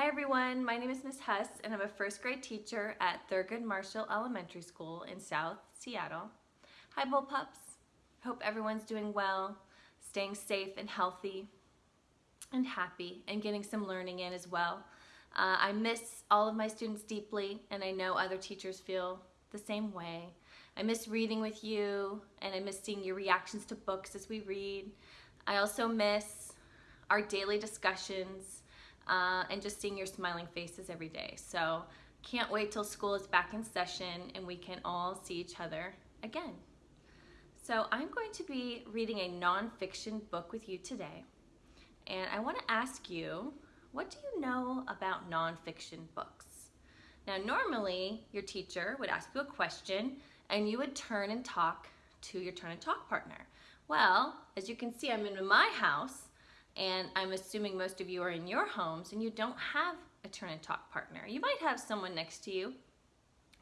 Hi everyone, my name is Miss Hess and I'm a first grade teacher at Thurgood Marshall Elementary School in South Seattle. Hi Bull Pups, hope everyone's doing well, staying safe and healthy and happy and getting some learning in as well. Uh, I miss all of my students deeply and I know other teachers feel the same way. I miss reading with you and I miss seeing your reactions to books as we read. I also miss our daily discussions uh, and just seeing your smiling faces every day. So can't wait till school is back in session and we can all see each other again. So I'm going to be reading a nonfiction book with you today. And I want to ask you, what do you know about nonfiction books? Now normally your teacher would ask you a question and you would turn and talk to your turn and talk partner. Well, as you can see, I'm in my house and I'm assuming most of you are in your homes and you don't have a turn and talk partner. You might have someone next to you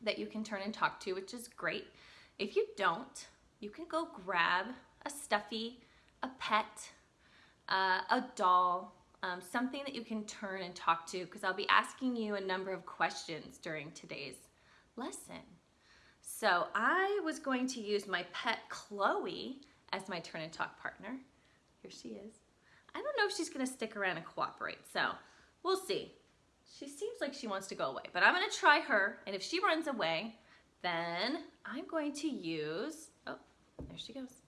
that you can turn and talk to, which is great. If you don't, you can go grab a stuffy, a pet, uh, a doll, um, something that you can turn and talk to because I'll be asking you a number of questions during today's lesson. So I was going to use my pet Chloe as my turn and talk partner. Here she is. I don't know if she's gonna stick around and cooperate, so we'll see. She seems like she wants to go away, but I'm gonna try her, and if she runs away, then I'm going to use, oh, there she goes.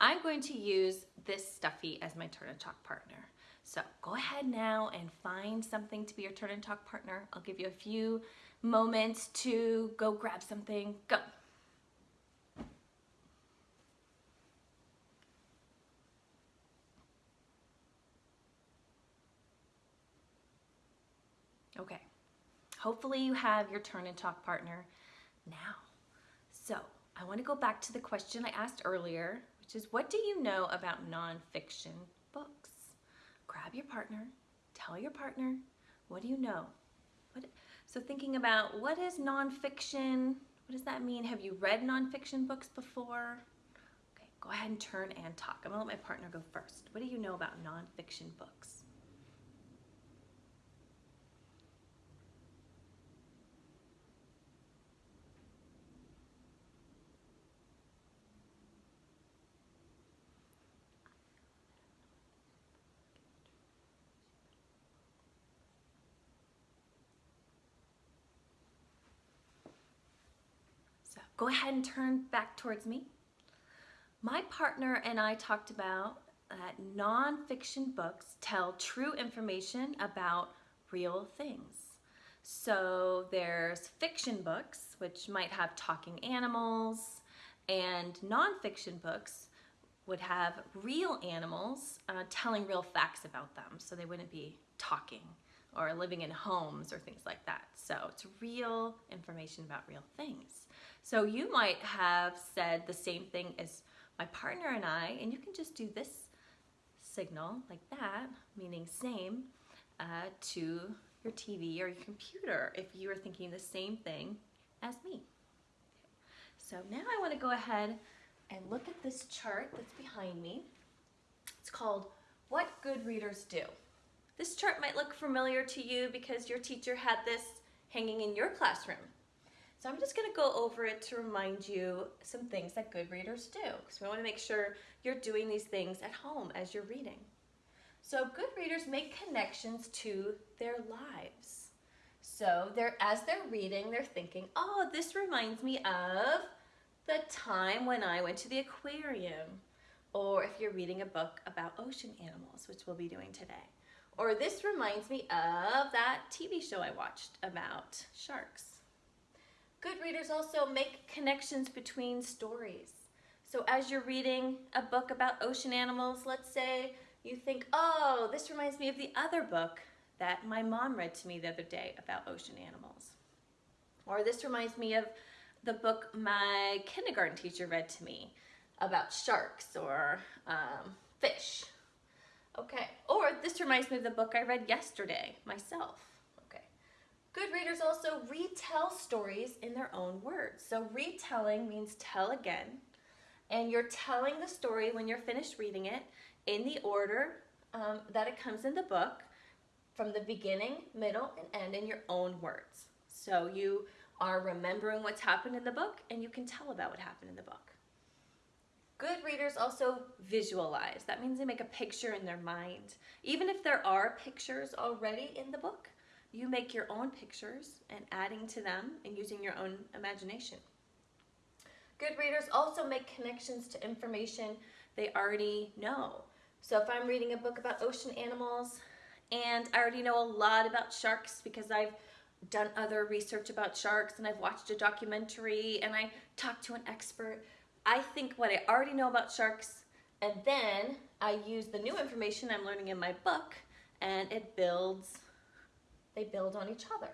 I'm going to use this stuffy as my turn and talk partner. So go ahead now and find something to be your turn and talk partner. I'll give you a few moments to go grab something. Go. Okay, hopefully you have your turn and talk partner now. So I wanna go back to the question I asked earlier, which is what do you know about nonfiction books? Grab your partner, tell your partner, what do you know? What, so thinking about what is nonfiction, what does that mean? Have you read nonfiction books before? Okay, go ahead and turn and talk. I'm gonna let my partner go first. What do you know about nonfiction books? Go ahead and turn back towards me. My partner and I talked about that nonfiction books tell true information about real things. So there's fiction books, which might have talking animals, and nonfiction books would have real animals uh, telling real facts about them, so they wouldn't be talking or living in homes or things like that. So it's real information about real things. So you might have said the same thing as my partner and I, and you can just do this signal like that, meaning same, uh, to your TV or your computer if you are thinking the same thing as me. So now I want to go ahead and look at this chart that's behind me. It's called What Good Readers Do. This chart might look familiar to you because your teacher had this hanging in your classroom. So I'm just gonna go over it to remind you some things that good readers do because we wanna make sure you're doing these things at home as you're reading. So good readers make connections to their lives. So they're as they're reading, they're thinking, oh, this reminds me of the time when I went to the aquarium. Or if you're reading a book about ocean animals, which we'll be doing today. Or this reminds me of that TV show I watched about sharks. Good readers also make connections between stories. So as you're reading a book about ocean animals, let's say you think, oh, this reminds me of the other book that my mom read to me the other day about ocean animals. Or this reminds me of the book my kindergarten teacher read to me about sharks or um, fish. Okay, or this reminds me of the book I read yesterday myself. Okay, good readers also retell stories in their own words. So retelling means tell again. And you're telling the story when you're finished reading it in the order um, that it comes in the book. from the beginning, middle, and end in your own words. So you are remembering what's happened in the book and you can tell about what happened in the book. Good readers also visualize. That means they make a picture in their mind. Even if there are pictures already in the book, you make your own pictures and adding to them and using your own imagination. Good readers also make connections to information they already know. So if I'm reading a book about ocean animals and I already know a lot about sharks because I've done other research about sharks and I've watched a documentary and I talked to an expert, I think what I already know about sharks and then I use the new information I'm learning in my book and it builds, they build on each other.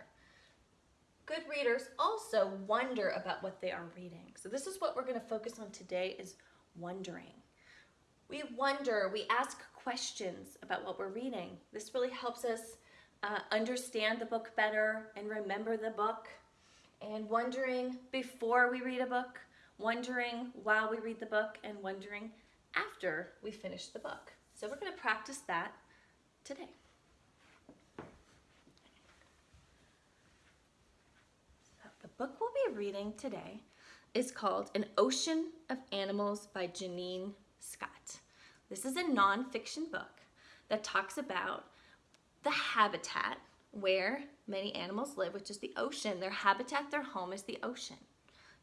Good readers also wonder about what they are reading. So this is what we're going to focus on today is wondering. We wonder, we ask questions about what we're reading. This really helps us uh, understand the book better and remember the book. And wondering before we read a book, wondering while we read the book, and wondering after we finish the book. So we're going to practice that today. So the book we'll be reading today is called An Ocean of Animals by Janine Scott. This is a nonfiction book that talks about the habitat where many animals live, which is the ocean. Their habitat, their home is the ocean.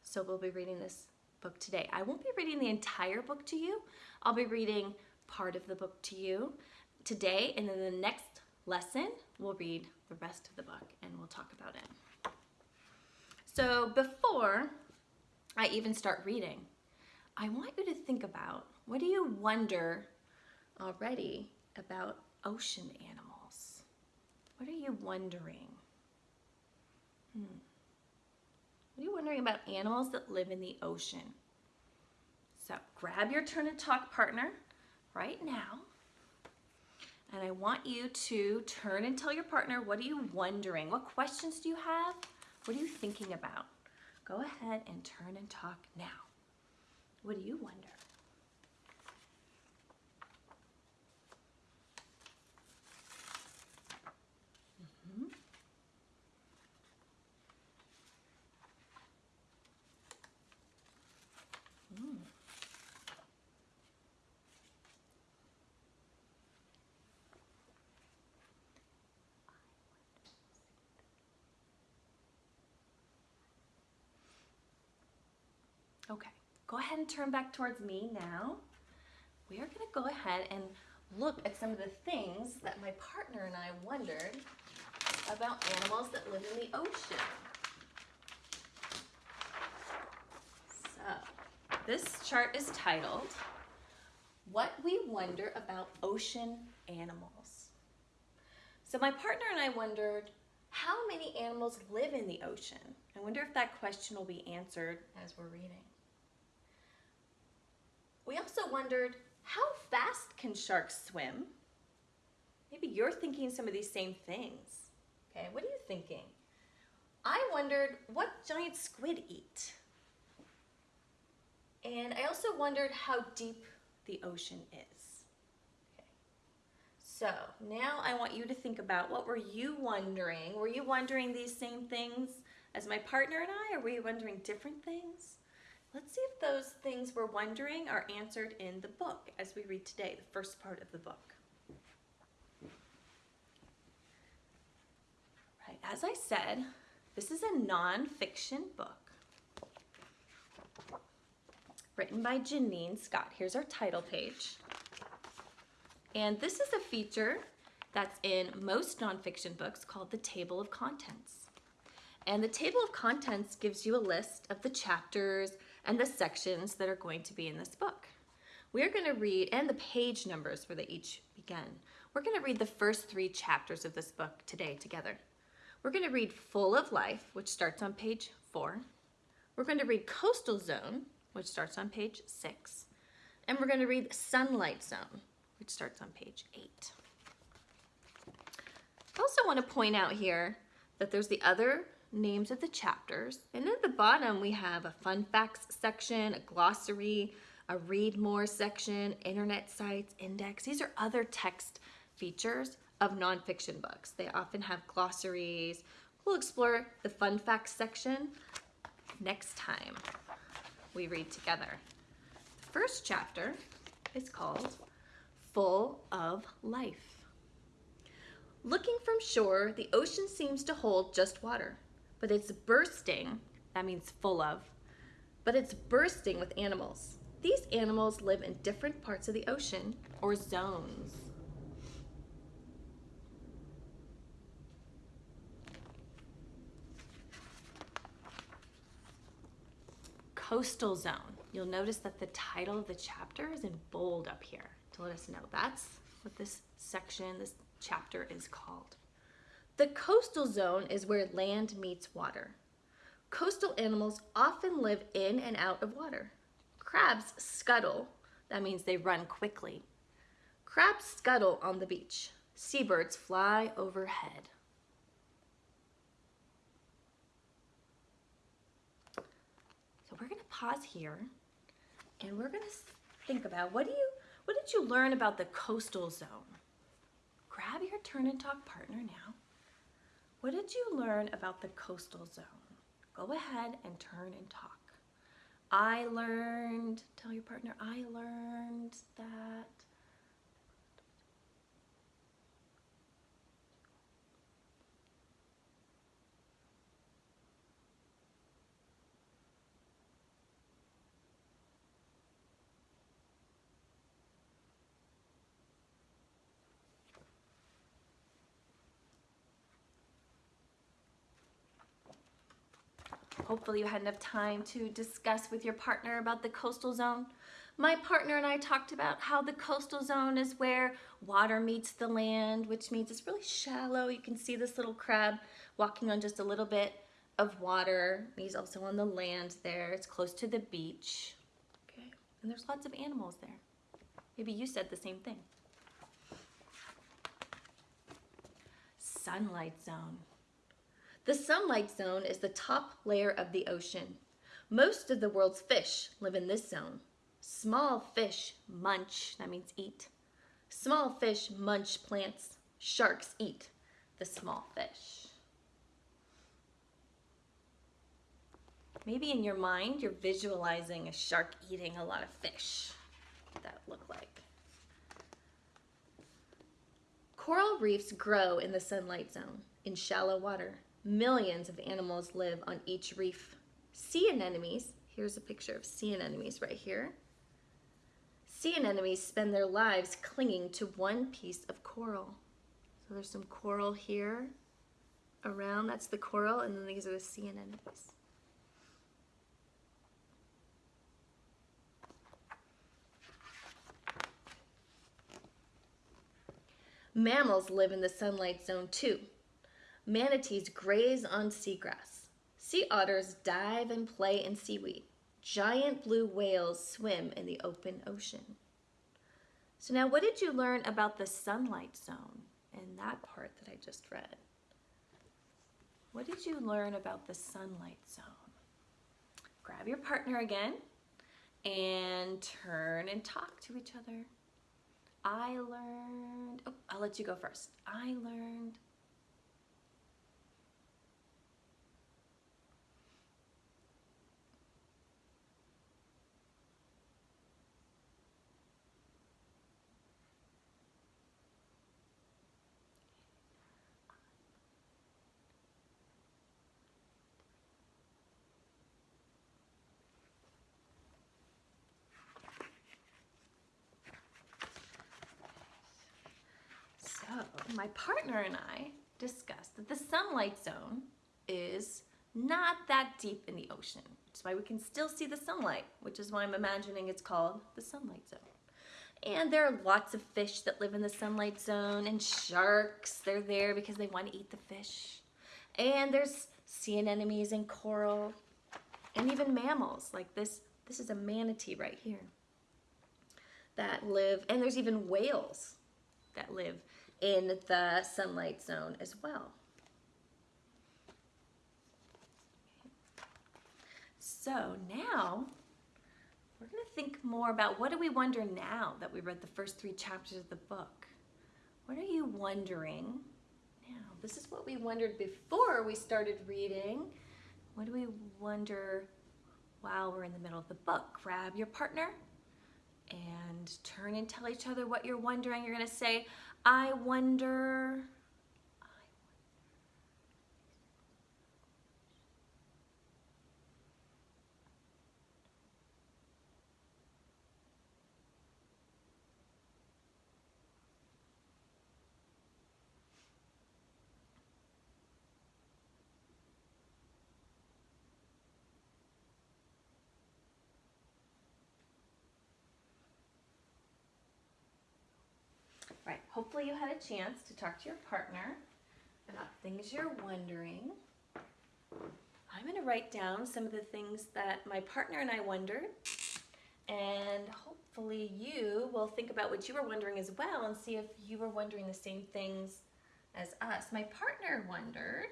So we'll be reading this book today. I won't be reading the entire book to you. I'll be reading part of the book to you today, and then the next lesson, we'll read the rest of the book and we'll talk about it. So before I even start reading, I want you to think about what do you wonder already about ocean animals? What are you wondering? Hmm. What are you wondering about animals that live in the ocean? So grab your turn and talk partner right now. And I want you to turn and tell your partner, what are you wondering? What questions do you have? What are you thinking about? Go ahead and turn and talk now. What do you wonder? Okay, go ahead and turn back towards me now. We are gonna go ahead and look at some of the things that my partner and I wondered about animals that live in the ocean. So, this chart is titled, What We Wonder About Ocean Animals. So my partner and I wondered, how many animals live in the ocean? I wonder if that question will be answered as we're reading. We also wondered, how fast can sharks swim? Maybe you're thinking some of these same things. Okay, what are you thinking? I wondered, what giant squid eat? And I also wondered how deep the ocean is. Okay. So now I want you to think about what were you wondering? Were you wondering these same things as my partner and I, or were you wondering different things? Let's see if those things we're wondering are answered in the book as we read today, the first part of the book. Right, as I said, this is a nonfiction book written by Janine Scott. Here's our title page. And this is a feature that's in most nonfiction books called the table of contents. And the table of contents gives you a list of the chapters and the sections that are going to be in this book. We're going to read, and the page numbers where they each begin. We're going to read the first three chapters of this book today together. We're going to read Full of Life, which starts on page four. We're going to read Coastal Zone, which starts on page six. And we're going to read Sunlight Zone, which starts on page eight. I also want to point out here that there's the other names of the chapters. And at the bottom, we have a fun facts section, a glossary, a read more section, internet sites, index. These are other text features of nonfiction books. They often have glossaries. We'll explore the fun facts section next time we read together. The first chapter is called Full of Life. Looking from shore, the ocean seems to hold just water, but it's bursting, that means full of, but it's bursting with animals. These animals live in different parts of the ocean or zones. Coastal zone. You'll notice that the title of the chapter is in bold up here to let us know that's what this section, this chapter is called. The coastal zone is where land meets water. Coastal animals often live in and out of water. Crabs scuttle, that means they run quickly. Crabs scuttle on the beach. Seabirds fly overhead. So we're gonna pause here and we're gonna think about what do you, what did you learn about the coastal zone? Grab your turn and talk partner now. What did you learn about the coastal zone? Go ahead and turn and talk. I learned, tell your partner, I learned that Hopefully you had enough time to discuss with your partner about the coastal zone. My partner and I talked about how the coastal zone is where water meets the land, which means it's really shallow. You can see this little crab walking on just a little bit of water. He's also on the land there. It's close to the beach. Okay, and there's lots of animals there. Maybe you said the same thing. Sunlight zone. The sunlight zone is the top layer of the ocean. Most of the world's fish live in this zone. Small fish munch, that means eat. Small fish munch plants. Sharks eat the small fish. Maybe in your mind, you're visualizing a shark eating a lot of fish. What that look like? Coral reefs grow in the sunlight zone in shallow water. Millions of animals live on each reef. Sea anemones, here's a picture of sea anemones right here. Sea anemones spend their lives clinging to one piece of coral. So there's some coral here around, that's the coral, and then these are the sea anemones. Mammals live in the sunlight zone too. Manatees graze on seagrass. Sea otters dive and play in seaweed. Giant blue whales swim in the open ocean. So now what did you learn about the sunlight zone in that part that I just read? What did you learn about the sunlight zone? Grab your partner again and turn and talk to each other. I learned, oh, I'll let you go first. I learned my partner and I discussed that the sunlight zone is not that deep in the ocean. That's why we can still see the sunlight, which is why I'm imagining it's called the sunlight zone. And there are lots of fish that live in the sunlight zone and sharks, they're there because they want to eat the fish. And there's sea anemones and coral and even mammals like this. This is a manatee right here that live, and there's even whales that live in the sunlight zone as well. So now we're going to think more about what do we wonder now that we read the first three chapters of the book? What are you wondering? Now, this is what we wondered before we started reading. What do we wonder while we're in the middle of the book? Grab your partner and turn and tell each other what you're wondering. You're going to say, I wonder. Right, hopefully you had a chance to talk to your partner about things you're wondering. I'm going to write down some of the things that my partner and I wondered, and hopefully you will think about what you were wondering as well and see if you were wondering the same things as us. My partner wondered,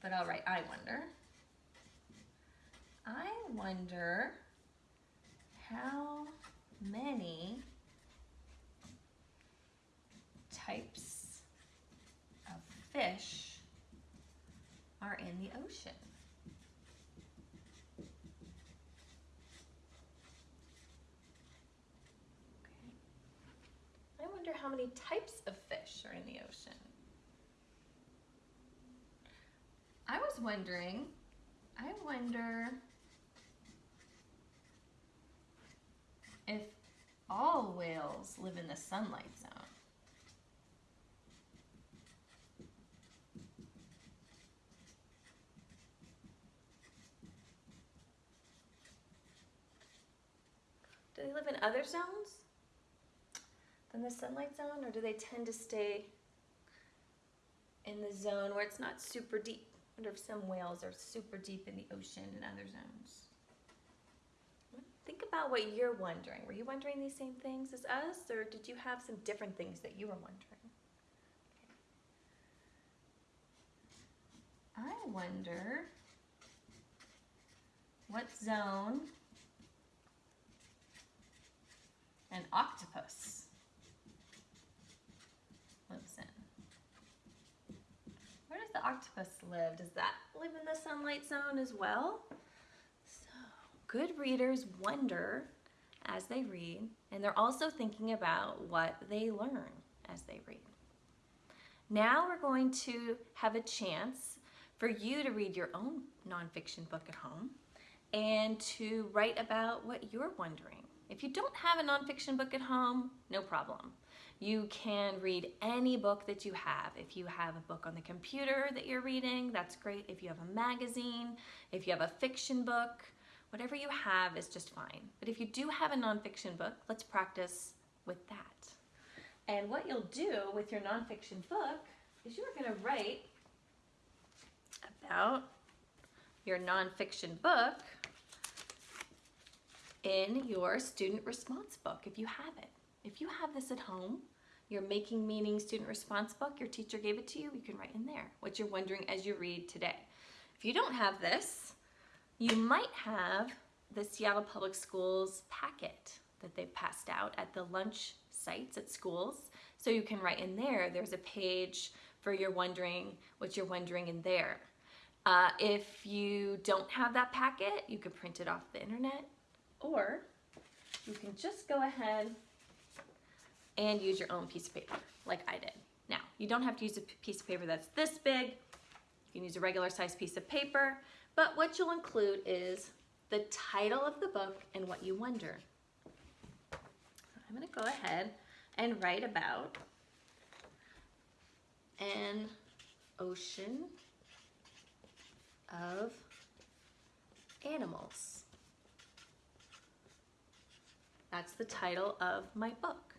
but I'll write I wonder. I wonder how many types of fish are in the ocean? Okay. I wonder how many types of fish are in the ocean. I was wondering, I wonder if all whales live in the sunlight zone. Do they live in other zones than the sunlight zone, or do they tend to stay in the zone where it's not super deep? I wonder if some whales are super deep in the ocean in other zones. Think about what you're wondering. Were you wondering these same things as us, or did you have some different things that you were wondering? I wonder what zone an octopus lives in. Where does the octopus live? Does that live in the sunlight zone as well? So, good readers wonder as they read, and they're also thinking about what they learn as they read. Now we're going to have a chance for you to read your own nonfiction book at home and to write about what you're wondering. If you don't have a nonfiction book at home, no problem. You can read any book that you have. If you have a book on the computer that you're reading, that's great. If you have a magazine, if you have a fiction book, whatever you have is just fine. But if you do have a nonfiction book, let's practice with that. And what you'll do with your nonfiction book is you're going to write about your nonfiction book in your student response book if you have it. If you have this at home, your Making Meaning student response book, your teacher gave it to you, you can write in there what you're wondering as you read today. If you don't have this, you might have the Seattle Public Schools packet that they've passed out at the lunch sites at schools. So you can write in there, there's a page for your wondering, what you're wondering in there. Uh, if you don't have that packet, you could print it off the internet or you can just go ahead and use your own piece of paper like I did. Now, you don't have to use a piece of paper that's this big. You can use a regular size piece of paper, but what you'll include is the title of the book and what you wonder. So I'm gonna go ahead and write about an ocean of animals. That's the title of my book.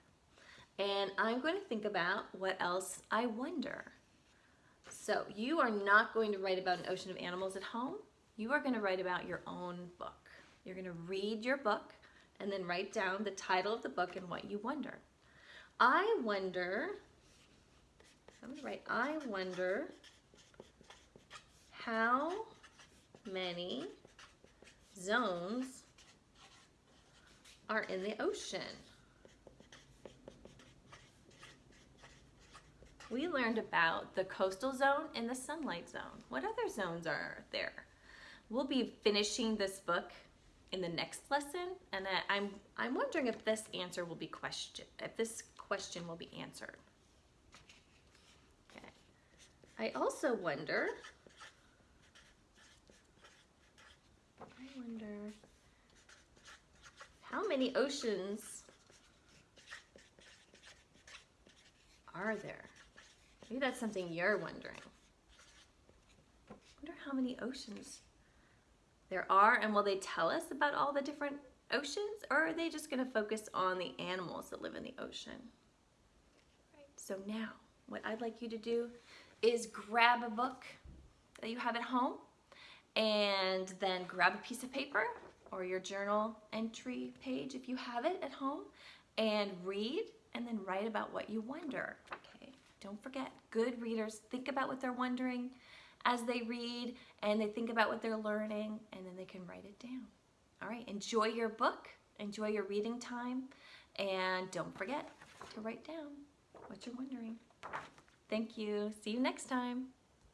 And I'm going to think about what else I wonder. So you are not going to write about an ocean of animals at home. You are going to write about your own book. You're going to read your book and then write down the title of the book and what you wonder. I wonder, I'm going to write, I wonder how many zones are in the ocean. we learned about the coastal zone and the sunlight zone. What other zones are there? We'll be finishing this book in the next lesson, and I'm I'm wondering if this answer will be question if this question will be answered. Okay. I also wonder. I wonder how many oceans are there? Maybe that's something you're wondering. wonder how many oceans there are and will they tell us about all the different oceans or are they just going to focus on the animals that live in the ocean? Right. So now what I'd like you to do is grab a book that you have at home and then grab a piece of paper or your journal entry page if you have it at home and read and then write about what you wonder. Okay, don't forget, good readers think about what they're wondering as they read and they think about what they're learning and then they can write it down. All right, enjoy your book, enjoy your reading time, and don't forget to write down what you're wondering. Thank you. See you next time.